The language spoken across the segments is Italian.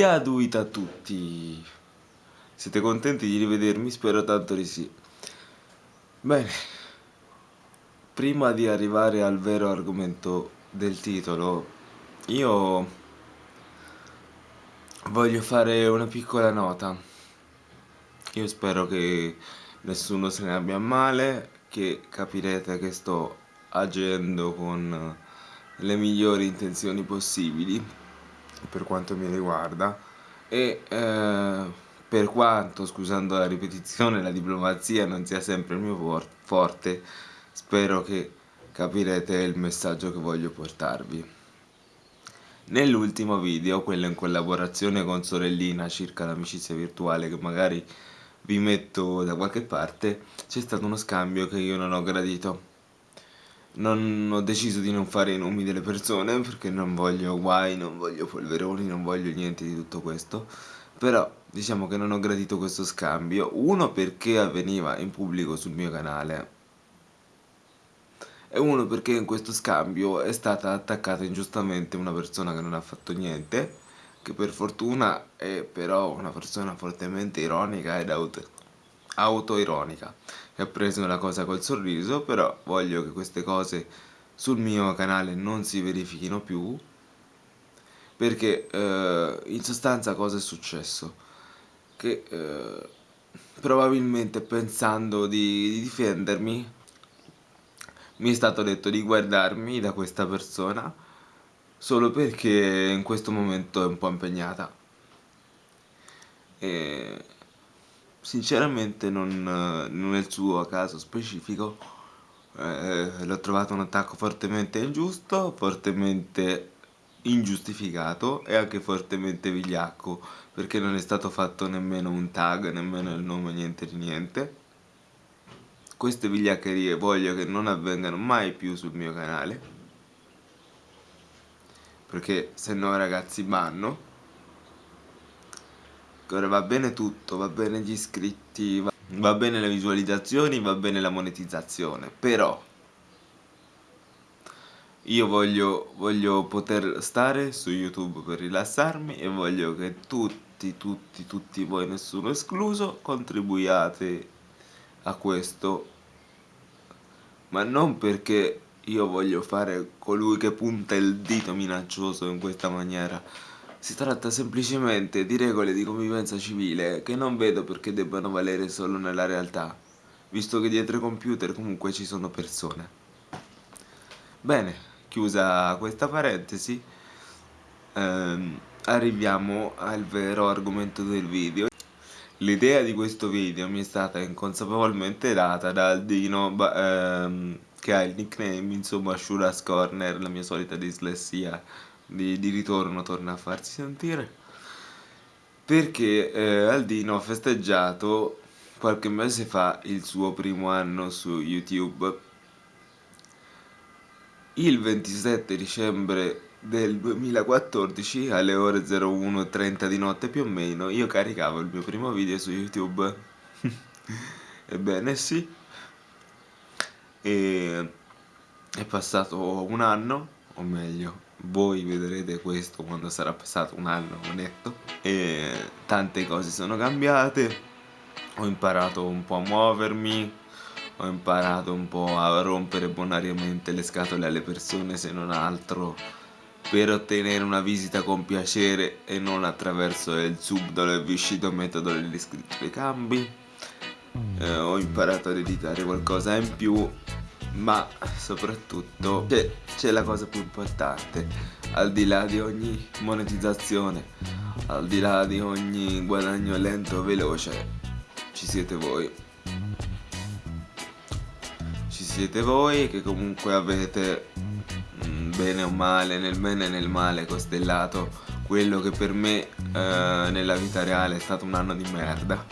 Diaduit a tutti! Siete contenti di rivedermi? Spero tanto di sì. Bene, prima di arrivare al vero argomento del titolo, io voglio fare una piccola nota. Io spero che nessuno se ne abbia male, che capirete che sto agendo con le migliori intenzioni possibili per quanto mi riguarda e eh, per quanto, scusando la ripetizione, la diplomazia non sia sempre il mio forte, spero che capirete il messaggio che voglio portarvi. Nell'ultimo video, quello in collaborazione con Sorellina circa l'amicizia virtuale che magari vi metto da qualche parte, c'è stato uno scambio che io non ho gradito non ho deciso di non fare i nomi delle persone perché non voglio guai, non voglio polveroni, non voglio niente di tutto questo. Però diciamo che non ho gradito questo scambio. Uno perché avveniva in pubblico sul mio canale. E uno perché in questo scambio è stata attaccata ingiustamente una persona che non ha fatto niente che per fortuna è però una persona fortemente ironica ed auto autoironica che ha preso la cosa col sorriso però voglio che queste cose sul mio canale non si verifichino più perché eh, in sostanza cosa è successo? Che eh, probabilmente pensando di, di difendermi mi è stato detto di guardarmi da questa persona solo perché in questo momento è un po' impegnata e sinceramente non, non è suo caso specifico. Eh, l'ho trovato un attacco fortemente ingiusto fortemente ingiustificato e anche fortemente vigliacco perché non è stato fatto nemmeno un tag nemmeno il nome niente di niente. Queste vigliaccherie voglio che non avvengano mai più sul mio canale perché se no ragazzi banno ora va bene tutto, va bene gli iscritti, va, va bene le visualizzazioni, va bene la monetizzazione, però io voglio, voglio poter stare su YouTube per rilassarmi e voglio che tutti, tutti, tutti voi, nessuno escluso, contribuiate a questo, ma non perché io voglio fare colui che punta il dito minaccioso in questa maniera, si tratta semplicemente di regole di convivenza civile che non vedo perché debbano valere solo nella realtà, visto che dietro i computer comunque ci sono persone. Bene, chiusa questa parentesi, ehm, arriviamo al vero argomento del video. L'idea di questo video mi è stata inconsapevolmente data da Aldino ehm, che ha il nickname insomma Shuras Corner, la mia solita dislessia di, di ritorno torna a farsi sentire. Perché eh, Aldino ha festeggiato qualche mese fa il suo primo anno su YouTube. Il 27 dicembre del 2014 alle ore 01.30 di notte più o meno io caricavo il mio primo video su YouTube. Ebbene sì. E è passato un anno o meglio voi vedrete questo quando sarà passato un anno netto e tante cose sono cambiate. Ho imparato un po' a muovermi ho imparato un po' a rompere bonariamente le scatole alle persone se non altro per ottenere una visita con piacere e non attraverso il subdolo e viscito metodo dell'iscritto dei cambi. Eh, ho imparato ad editare qualcosa in più ma soprattutto c'è la cosa più importante al di là di ogni monetizzazione al di là di ogni guadagno lento o veloce ci siete voi. Ci siete voi che comunque avete mm, bene o male nel bene e nel male costellato quello che per me eh, nella vita reale è stato un anno di merda.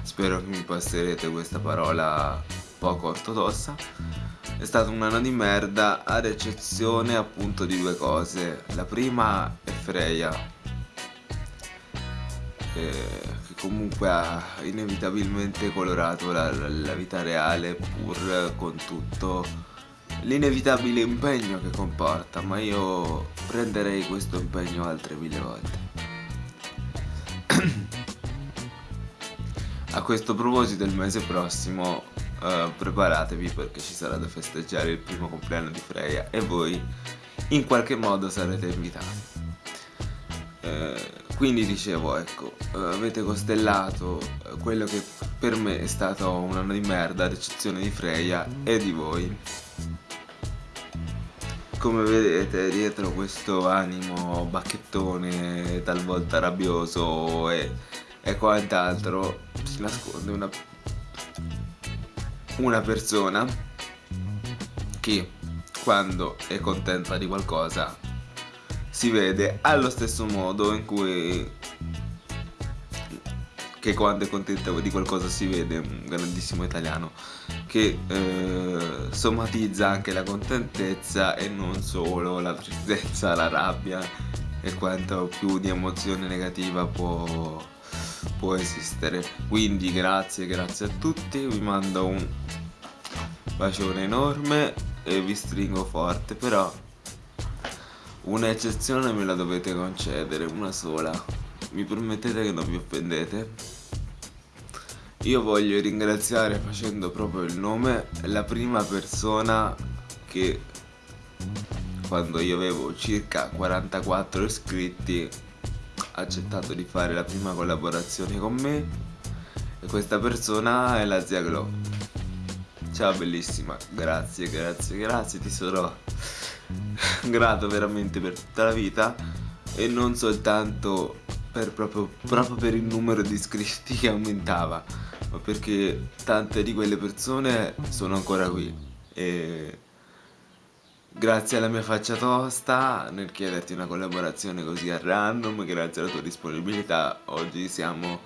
Spero che mi passerete questa parola poco ortodossa. È stato un anno di merda ad eccezione appunto di due cose. La prima è Freya eh, che comunque ha inevitabilmente colorato la, la vita reale pur con tutto l'inevitabile impegno che comporta ma io prenderei questo impegno altre mille volte. A questo proposito il mese prossimo uh, preparatevi perché ci sarà da festeggiare il primo compleanno di Freya e voi in qualche modo sarete invitati. Uh, quindi dicevo, ecco, uh, avete costellato quello che per me è stato un anno di merda, ad eccezione di Freya e di voi. Come vedete dietro questo animo bacchettone talvolta rabbioso e, e quant'altro si nasconde una, una persona che quando è contenta di qualcosa si vede allo stesso modo in cui che quando è contenta di qualcosa si vede un grandissimo italiano che eh, somatizza anche la contentezza e non solo la tristezza, la rabbia e quanto più di emozione negativa può, può esistere quindi grazie grazie a tutti vi mando un bacione enorme e vi stringo forte però un'eccezione me la dovete concedere una sola mi permettete che non vi offendete? Io voglio ringraziare facendo proprio il nome la prima persona che quando io avevo circa 44 iscritti accettato di fare la prima collaborazione con me. E questa persona è la zia Glow ciao bellissima. Grazie grazie grazie ti sarò grato veramente per tutta la vita. E non soltanto per proprio, proprio per il numero di iscritti che aumentava ma perché tante di quelle persone sono ancora qui. E grazie alla mia faccia tosta nel chiederti una collaborazione così a random grazie alla tua disponibilità oggi siamo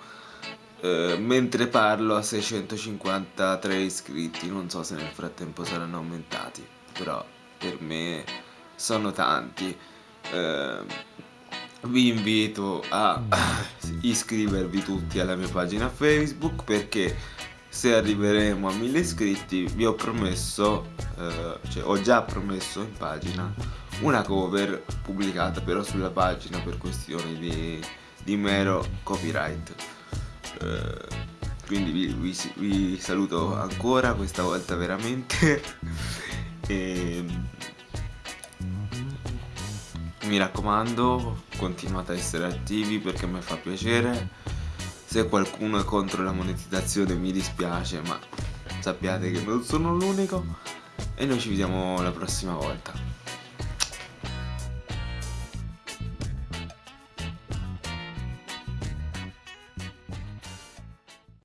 eh, mentre parlo a 653 iscritti non so se nel frattempo saranno aumentati però per me sono tanti. Eh, vi invito a iscrivervi tutti alla mia pagina Facebook perché se arriveremo a mille iscritti vi ho promesso, eh, cioè ho già promesso in pagina una cover pubblicata però sulla pagina per questioni di, di mero copyright. Eh, quindi vi, vi, vi, saluto ancora questa volta veramente e mi raccomando continuate a essere attivi perché mi fa piacere se qualcuno è contro la monetizzazione mi dispiace ma sappiate che non sono l'unico. E noi ci vediamo la prossima volta